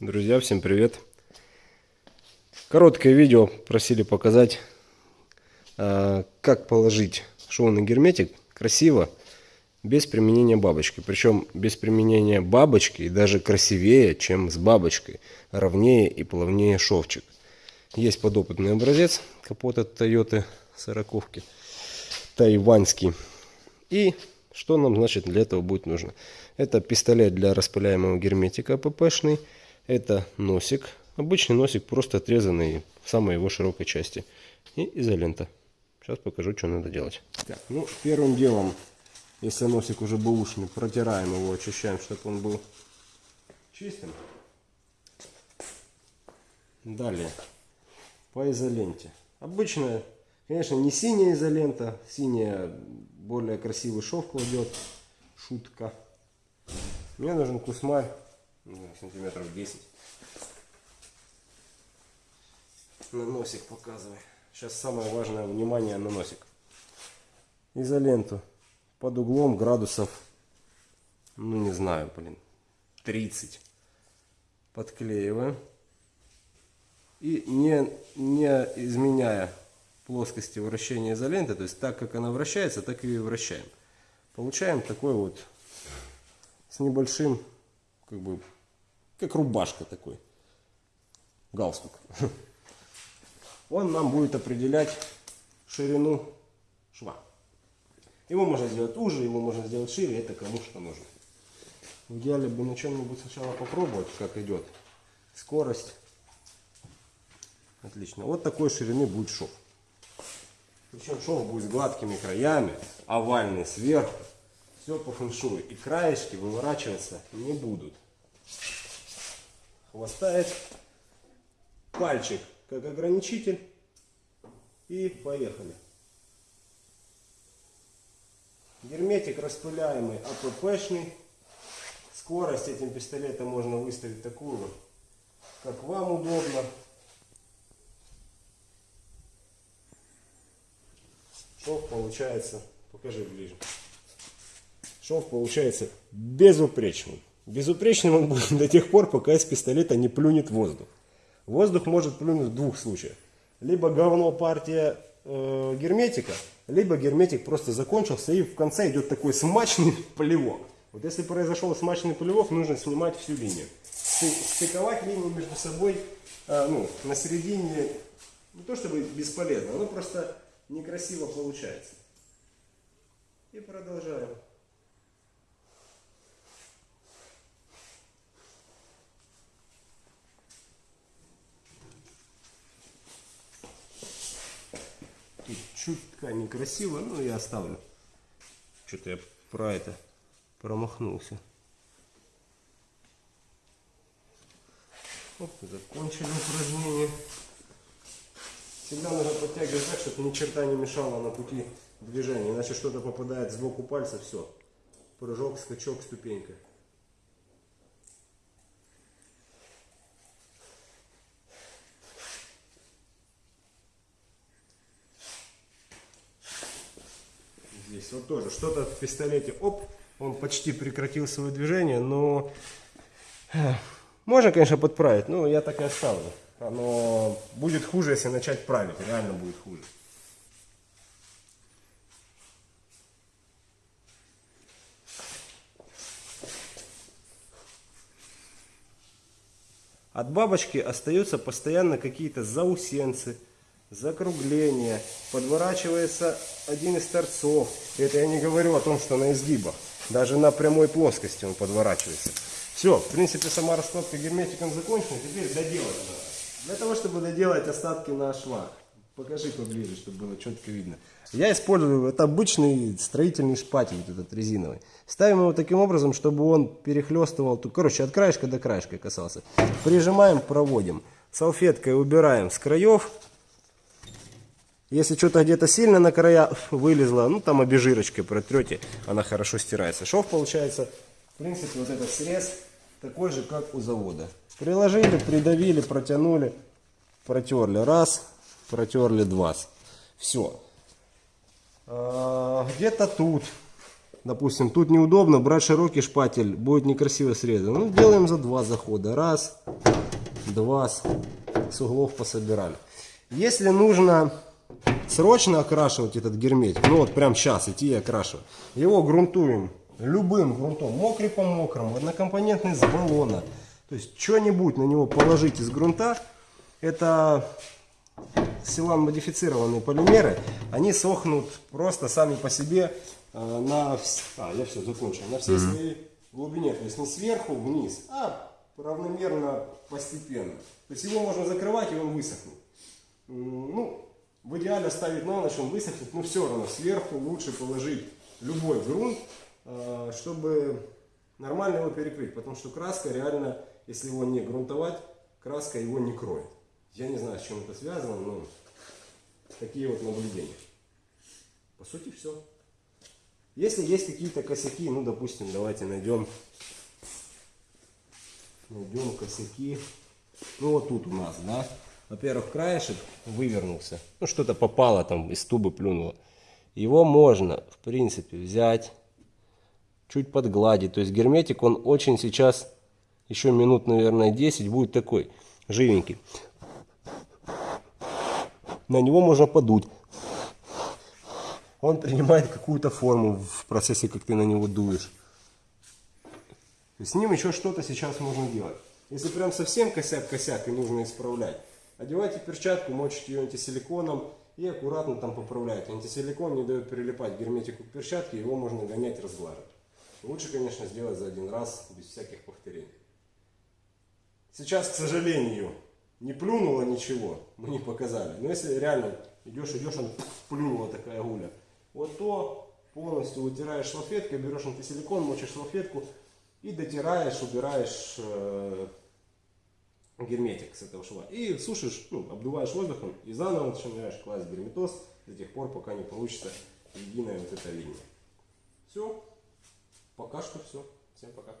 Друзья, всем привет! Короткое видео просили показать, а, как положить шовный герметик красиво, без применения бабочки. Причем без применения бабочки даже красивее, чем с бабочкой. Ровнее и плавнее шовчик. Есть подопытный образец капота Toyota 40 тайваньский. И что нам значит для этого будет нужно? Это пистолет для распыляемого герметика ППшный это носик. Обычный носик, просто отрезанный в самой его широкой части. И изолента. Сейчас покажу, что надо делать. Так, ну, первым делом, если носик уже бэушный, протираем его, очищаем, чтобы он был чистым. Далее, по изоленте. Обычная, конечно, не синяя изолента. Синяя более красивый шов кладет. Шутка. Мне нужен кусмарь сантиметров 10. На носик показывай. Сейчас самое важное внимание на носик. Изоленту под углом градусов, ну не знаю, блин, 30. Подклеиваем. И не, не изменяя плоскости вращения изоленты, то есть так как она вращается, так и вращаем. Получаем такой вот с небольшим как бы, как рубашка такой, галстук. Он нам будет определять ширину шва. Его можно сделать уже, его можно сделать шире, это кому что нужно. В идеале бы на чем-нибудь сначала попробовать, как идет скорость. Отлично. Вот такой ширины будет шов. Причем шов будет с гладкими краями, овальный сверху. Все по фэншую. И краешки выворачиваться не будут. Хвостает пальчик как ограничитель. И поехали. Герметик распыляемый АППшный. Скорость этим пистолетом можно выставить такую, как вам удобно. Шов получается, покажи ближе. Шов получается безупречный. Безупречным он будет до тех пор, пока из пистолета не плюнет воздух. Воздух может плюнуть в двух случаях. Либо говно партия э, герметика, либо герметик просто закончился и в конце идет такой смачный плевок. Вот если произошел смачный плевок, нужно снимать всю линию. Стыковать линию между собой э, ну, на середине не то чтобы бесполезно, оно просто некрасиво получается. И продолжаем. Чуть ткань некрасиво, но я оставлю. Что-то я про это промахнулся. Вот, закончили упражнение. Всегда нужно подтягивать так, чтобы ни черта не мешало на пути движения. Иначе что-то попадает сбоку пальца, все. Прыжок, скачок, ступенька. Здесь вот тоже что-то в пистолете, оп, он почти прекратил свое движение, но э, можно, конечно, подправить, но я так и оставлю. Оно будет хуже, если начать править, реально будет хуже. От бабочки остаются постоянно какие-то заусенцы, закругление, подворачивается один из торцов. Это я не говорю о том, что на изгибах. Даже на прямой плоскости он подворачивается. Все, в принципе, сама раскладка герметиком закончена. Теперь доделать надо. Для того, чтобы доделать остатки на швах. Покажи поближе, чтобы было четко видно. Я использую это обычный строительный шпатель, вот этот резиновый. Ставим его таким образом, чтобы он перехлестывал, короче, от краешка до краешка касался. Прижимаем, проводим. Салфеткой убираем с краев если что-то где-то сильно на края вылезло, ну там обезжирочкой протрете, она хорошо стирается. Шов получается, в принципе, вот этот срез такой же, как у завода. Приложили, придавили, протянули, протерли раз, протерли два. Все. А, где-то тут допустим, тут неудобно, брать широкий шпатель, будет некрасиво срезано. Ну, делаем за два захода. Раз, два, с углов пособирали. Если нужно срочно окрашивать этот герметик, ну вот прям сейчас идти и окрашивать, его грунтуем любым грунтом, мокрый по мокрому, однокомпонентный с баллона. То есть что-нибудь на него положить из грунта, это силан модифицированные полимеры, они сохнут просто сами по себе э, на, а, я все закончил, на всей своей глубине, то есть не сверху вниз, а равномерно постепенно. То есть его можно закрывать и он высохнет. Ну, в идеале оставить на ночь, он высохнет, но все равно сверху лучше положить любой грунт, э, чтобы нормально его перекрыть, потому что краска реально, если его не грунтовать, краска его не кроет. Я не знаю, с чем это связано, но такие вот наблюдения. По сути, все. Если есть какие-то косяки, ну, допустим, давайте найдем, найдем косяки. Ну, вот тут у нас, да. Во-первых, краешек вывернулся. Ну, что-то попало там, из тубы плюнуло. Его можно, в принципе, взять, чуть подгладить. То есть герметик, он очень сейчас, еще минут, наверное, 10, будет такой, живенький. На него можно подуть. Он принимает какую-то форму в процессе, как ты на него дуешь. С ним еще что-то сейчас можно делать. Если прям совсем косяк-косяк и нужно исправлять, одевайте перчатку, мочите ее антисиликоном и аккуратно там поправляйте. Антисиликон не дает прилипать герметику к перчатке, его можно гонять, разглаживать. Лучше, конечно, сделать за один раз, без всяких повторений. Сейчас, к сожалению, не плюнуло ничего, мы не показали. Но если реально идешь, идешь, он плюнула такая гуля, вот то полностью вытираешь салфеткой, берешь антисиликон, мочишь салфетку и дотираешь, убираешь э, герметик с этого шва. И сушишь, ну, обдуваешь воздухом и заново начинаешь класть герметоз до тех пор, пока не получится единая вот эта линия. Все. Пока что все. Всем пока.